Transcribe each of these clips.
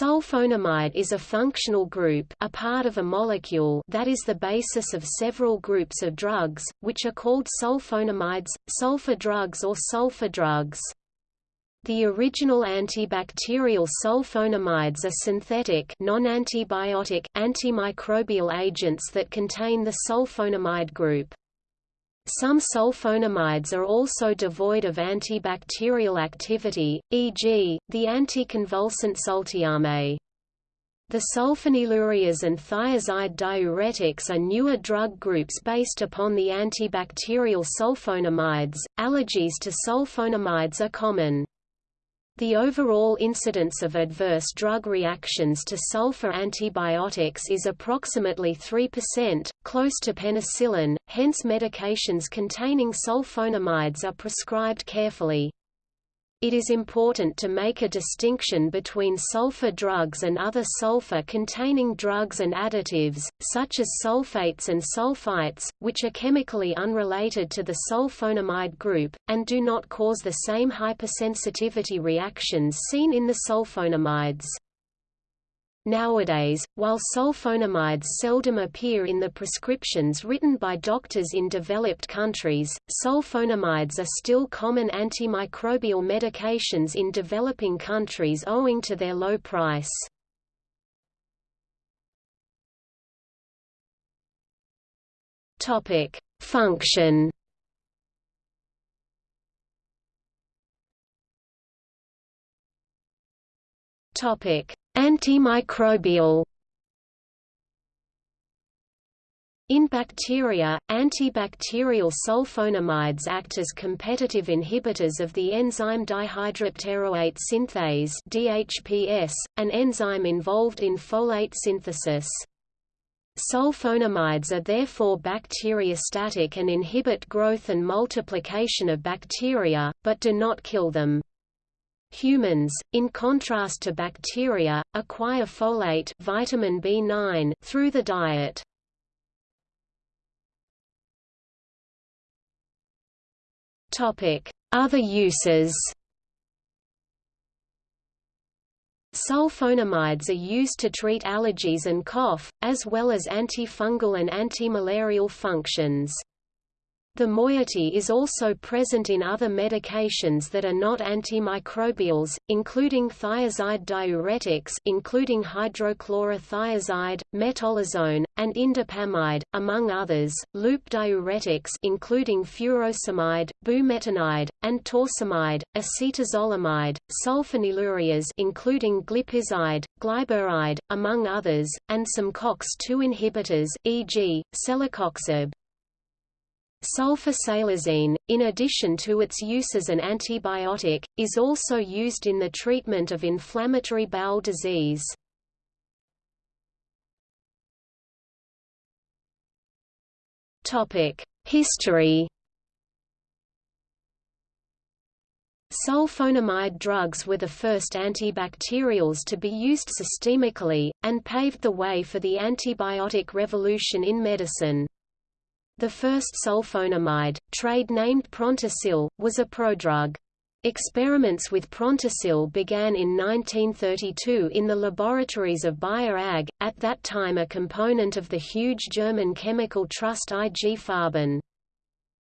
sulfonamide is a functional group a part of a molecule that is the basis of several groups of drugs, which are called sulfonamides, sulfa drugs or sulpha drugs. The original antibacterial sulfonamides are synthetic non-antibiotic, antimicrobial agents that contain the sulfonamide group. Some sulfonamides are also devoid of antibacterial activity, e.g., the anticonvulsant sultiame. The sulfonylureas and thiazide diuretics are newer drug groups based upon the antibacterial sulfonamides. Allergies to sulfonamides are common. The overall incidence of adverse drug reactions to sulfa antibiotics is approximately 3%, close to penicillin, hence medications containing sulfonamides are prescribed carefully. It is important to make a distinction between sulfa drugs and other sulfur-containing drugs and additives, such as sulfates and sulfites, which are chemically unrelated to the sulfonamide group, and do not cause the same hypersensitivity reactions seen in the sulfonamides. Nowadays, while sulfonamides seldom appear in the prescriptions written by doctors in developed countries, sulfonamides are still common antimicrobial medications in developing countries owing to their low price. Function Antimicrobial In bacteria, antibacterial sulfonamides act as competitive inhibitors of the enzyme dihydropteroate synthase DHPS, an enzyme involved in folate synthesis. Sulfonamides are therefore bacteriostatic and inhibit growth and multiplication of bacteria, but do not kill them. Humans, in contrast to bacteria, acquire folate vitamin B9 through the diet. Other uses. Sulfonamides are used to treat allergies and cough, as well as antifungal and antimalarial functions. The moiety is also present in other medications that are not antimicrobials, including thiazide diuretics including hydrochlorothiazide, metolazone, and indapamide, among others, loop diuretics including furosemide, bumetanide, and torsemide, acetazolamide, sulfonylureas including glipizide, glyburide, among others, and some COX-2 inhibitors e.g., celecoxib. Sulfasalazine, in addition to its use as an antibiotic, is also used in the treatment of inflammatory bowel disease. History Sulfonamide drugs were the first antibacterials to be used systemically, and paved the way for the antibiotic revolution in medicine. The first sulfonamide, trade named Prontosil, was a prodrug. Experiments with Prontosil began in 1932 in the laboratories of Bayer AG, at that time a component of the huge German chemical trust IG Farben.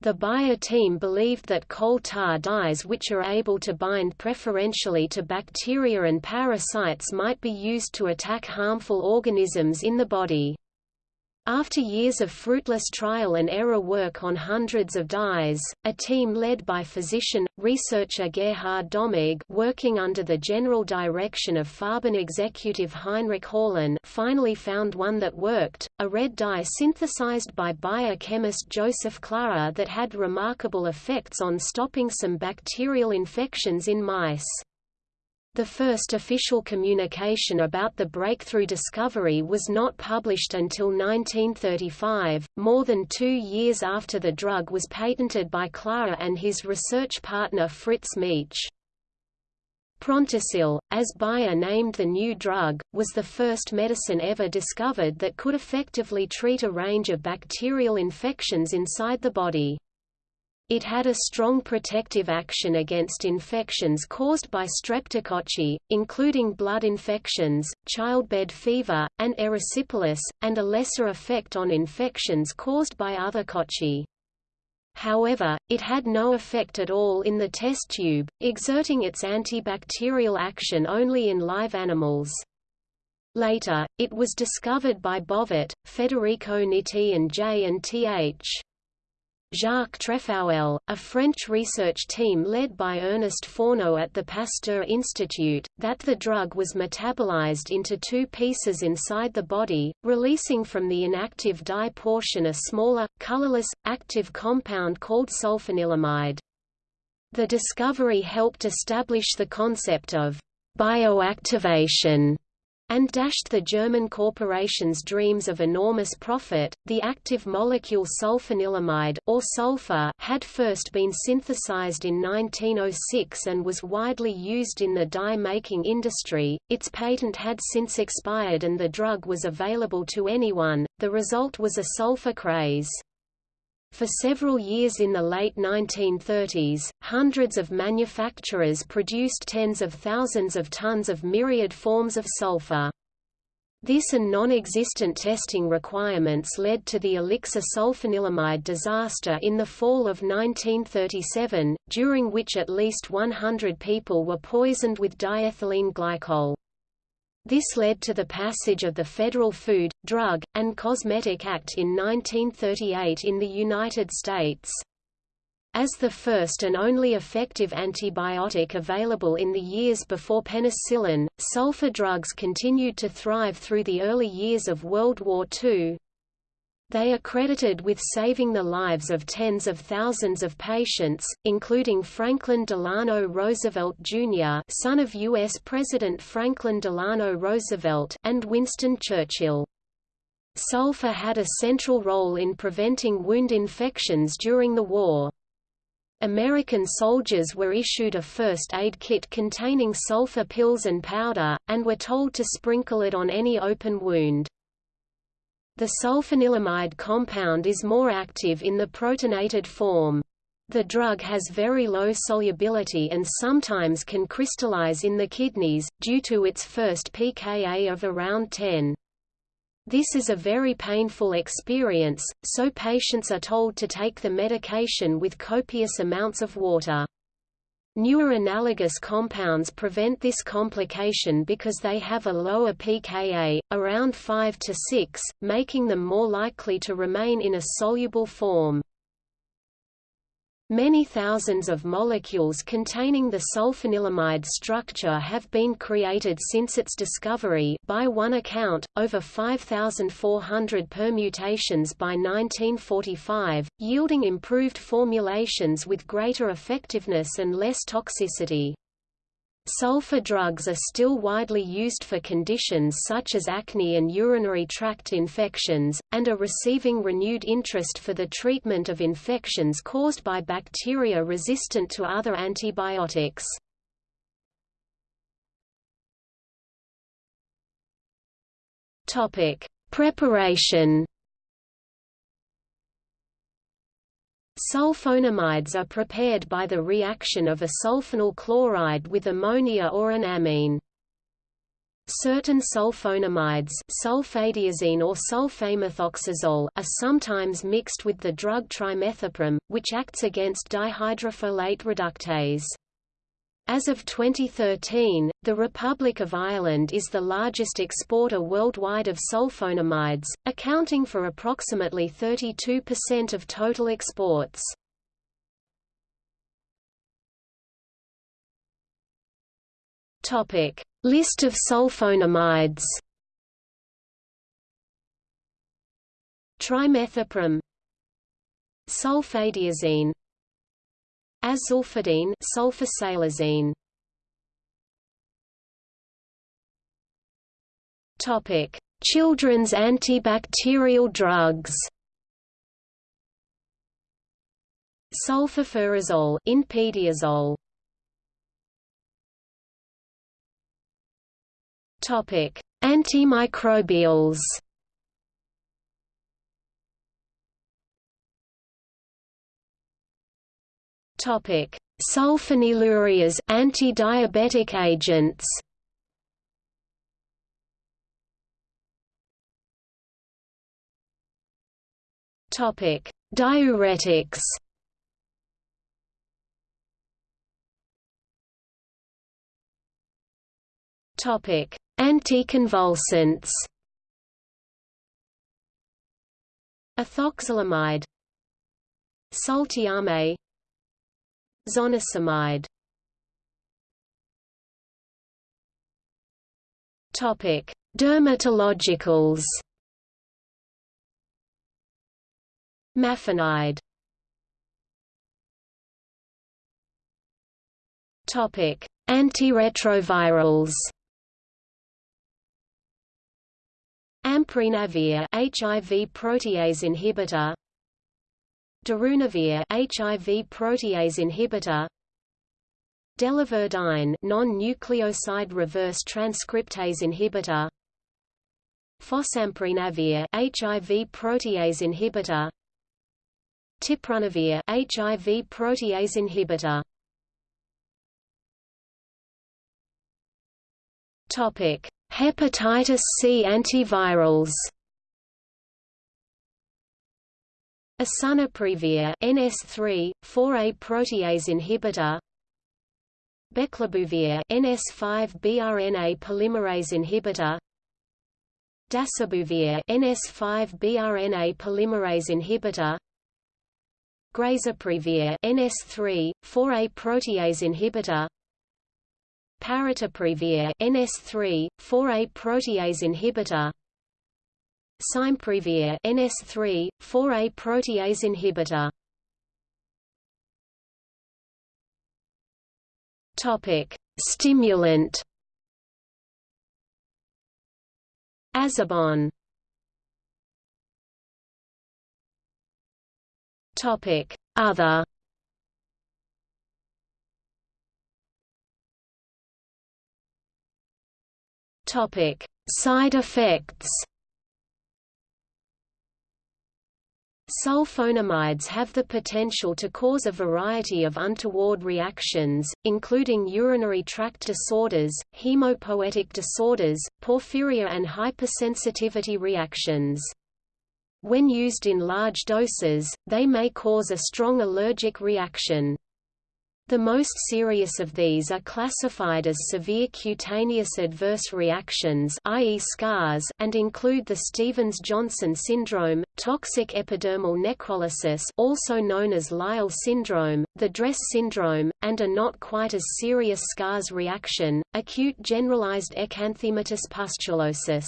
The Bayer team believed that coal tar dyes which are able to bind preferentially to bacteria and parasites might be used to attack harmful organisms in the body. After years of fruitless trial and error work on hundreds of dyes, a team led by physician, researcher Gerhard Domagk working under the general direction of Farben executive Heinrich Hörlein finally found one that worked, a red dye synthesized by biochemist Josef Klarer that had remarkable effects on stopping some bacterial infections in mice. The first official communication about the breakthrough discovery was not published until 1935, more than two years after the drug was patented by Klarer and his research partner Fritz Mietsch. Prontosil, as Bayer named the new drug, was the first medicine ever discovered that could effectively treat a range of bacterial infections inside the body. It had a strong protective action against infections caused by streptococci, including blood infections, childbed fever, and erysipelas, and a lesser effect on infections caused by other cocci. However, it had no effect at all in the test tube, exerting its antibacterial action only in live animals. Later, it was discovered by Bovet, Federico Nitti and J. and Th. Jacques Tréfouël, a French research team led by Ernest Fourneau at the Pasteur Institute, that the drug was metabolized into two pieces inside the body, releasing from the inactive dye portion a smaller, colorless, active compound called sulfanilamide. The discovery helped establish the concept of bioactivation and dashed the German corporation's dreams of enormous profit. The active molecule sulfanilamide or sulfa had first been synthesized in 1906 and was widely used in the dye-making industry. Its patent had since expired and the drug was available to anyone. The result was a sulfa craze. For several years in the late 1930s, hundreds of manufacturers produced tens of thousands of tons of myriad forms of sulfa. This and non-existent testing requirements led to the elixir sulfanilamide disaster in the fall of 1937, during which at least 100 people were poisoned with diethylene glycol. This led to the passage of the Federal Food, Drug, and Cosmetic Act in 1938 in the United States. As the first and only effective antibiotic available in the years before penicillin, sulfa drugs continued to thrive through the early years of World War II, they are credited with saving the lives of tens of thousands of patients, including Franklin Delano Roosevelt Jr. son of U.S. President Franklin Delano Roosevelt and Winston Churchill. Sulfa had a central role in preventing wound infections during the war. American soldiers were issued a first aid kit containing sulfa pills and powder, and were told to sprinkle it on any open wound. The sulfanilamide compound is more active in the protonated form. The drug has very low solubility and sometimes can crystallize in the kidneys, due to its first pKa of around 10. This is a very painful experience, so patients are told to take the medication with copious amounts of water. Newer analogous compounds prevent this complication because they have a lower pKa, around 5 to 6, making them more likely to remain in a soluble form. Many thousands of molecules containing the sulfanilamide structure have been created since its discovery by one account, over 5,400 permutations by 1945, yielding improved formulations with greater effectiveness and less toxicity. Sulfa drugs are still widely used for conditions such as acne and urinary tract infections, and are receiving renewed interest for the treatment of infections caused by bacteria resistant to other antibiotics. Preparation Sulfonamides are prepared by the reaction of a sulfonyl chloride with ammonia or an amine. Certain sulfonamides sulfadiazine or sulfamethoxazole are sometimes mixed with the drug trimethoprim, which acts against dihydrofolate reductase. As of 2013, the Republic of Ireland is the largest exporter worldwide of sulfonamides, accounting for approximately 32% of total exports. Topic: List of sulfonamides. Trimethoprim Sulfadiazine Azulfidine sulfasalazine Topic: Children's antibacterial drugs. Sulfafurazole, Inpediazole. Topic: Antimicrobials. Topic: Sulfonylureas, anti-diabetic agents. Topic: Diuretics. Topic: Anticonvulsants. Ethoxzolamide Sultiame Zonisamide Topic: Dermatologicals. Mafenide. Topic: Antiretrovirals. Amprenavir HIV protease inhibitor Darunavir HIV protease inhibitor. Delavirdine non-nucleoside reverse transcriptase inhibitor. Fosamprenavir HIV protease inhibitor. Tipranavir HIV protease inhibitor. Topic Hepatitis C antivirals Asunaprevir NS3 4A protease inhibitor. Beclabuvir NS5B RNA polymerase inhibitor. Dasabuvir NS5B RNA polymerase inhibitor. Grazoprevir NS3 4A protease inhibitor. Paritaprevir NS3 4A protease inhibitor Simeprevir NS3 4A protease inhibitor. Topic Stimulant. Azabon Topic Other. Topic: Side effects. Sulfonamides have the potential to cause a variety of untoward reactions, including urinary tract disorders, hemopoietic disorders, porphyria and hypersensitivity reactions. When used in large doses, they may cause a strong allergic reaction. The most serious of these are classified as severe cutaneous adverse reactions i.e. SCARs and include the Stevens-Johnson syndrome, toxic epidermal necrolysis also known as Lyell syndrome, the DRESS syndrome, and a not quite as serious SCARs reaction, acute generalized exanthematous pustulosis.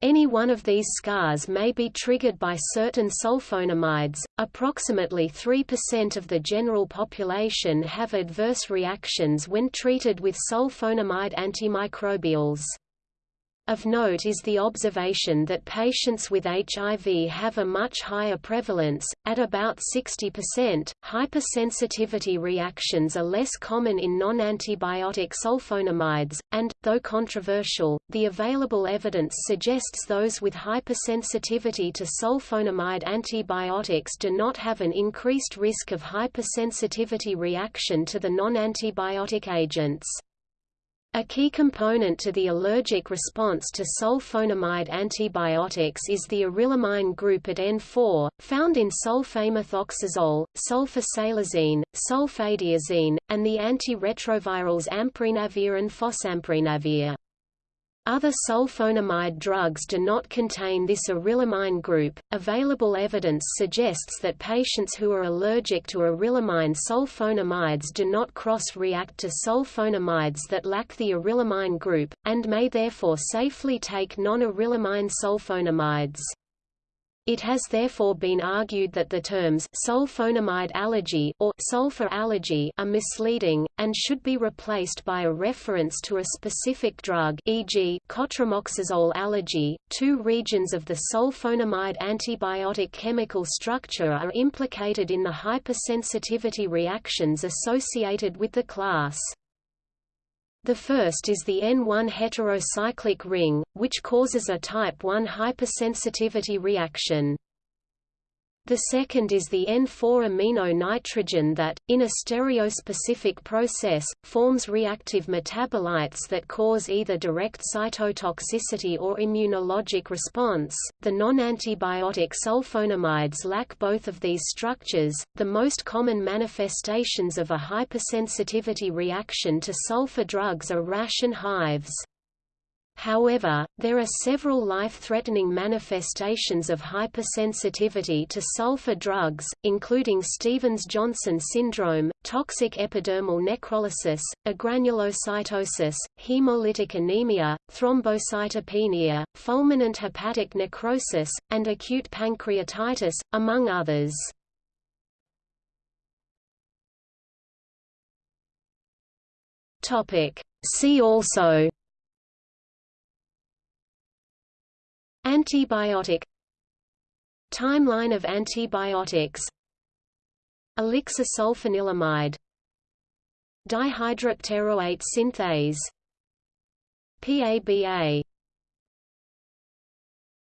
Any one of these SCARs may be triggered by certain sulfonamides. Approximately 3% of the general population have adverse reactions when treated with sulfonamide antimicrobials. Of note is the observation that patients with HIV have a much higher prevalence, at about 60%. Hypersensitivity reactions are less common in non-antibiotic sulfonamides, and, though controversial, the available evidence suggests those with hypersensitivity to sulfonamide antibiotics do not have an increased risk of hypersensitivity reaction to the non-antibiotic agents. A key component to the allergic response to sulfonamide antibiotics is the arylamine group at N4, found in sulfamethoxazole, sulfasalazine, sulfadiazine, and the antiretrovirals amprenavir and fosamprenavir. Other sulfonamide drugs do not contain this arylamine group. Available evidence suggests that patients who are allergic to arylamine sulfonamides do not cross-react to sulfonamides that lack the arylamine group, and may therefore safely take non-arylamine sulfonamides. It has therefore been argued that the terms sulfonamide allergy or sulfa allergy are misleading, and should be replaced by a reference to a specific drug e.g. cotrimoxazole allergy. Two regions of the sulfonamide antibiotic chemical structure are implicated in the hypersensitivity reactions associated with the class. The first is the N1 heterocyclic ring, which causes a type 1 hypersensitivity reaction. The second is the N4-amino nitrogen that, in a stereospecific process, forms reactive metabolites that cause either direct cytotoxicity or immunologic response. The non-antibiotic sulfonamides lack both of these structures. The most common manifestations of a hypersensitivity reaction to sulfa drugs are rash and hives. However, there are several life-threatening manifestations of hypersensitivity to sulfa drugs, including Stevens-Johnson syndrome, toxic epidermal necrolysis, agranulocytosis, hemolytic anemia, thrombocytopenia, fulminant hepatic necrosis, and acute pancreatitis, among others. See also Antibiotic. Timeline of antibiotics. Elixir sulfanilamide Dihydropteroate synthase. PABA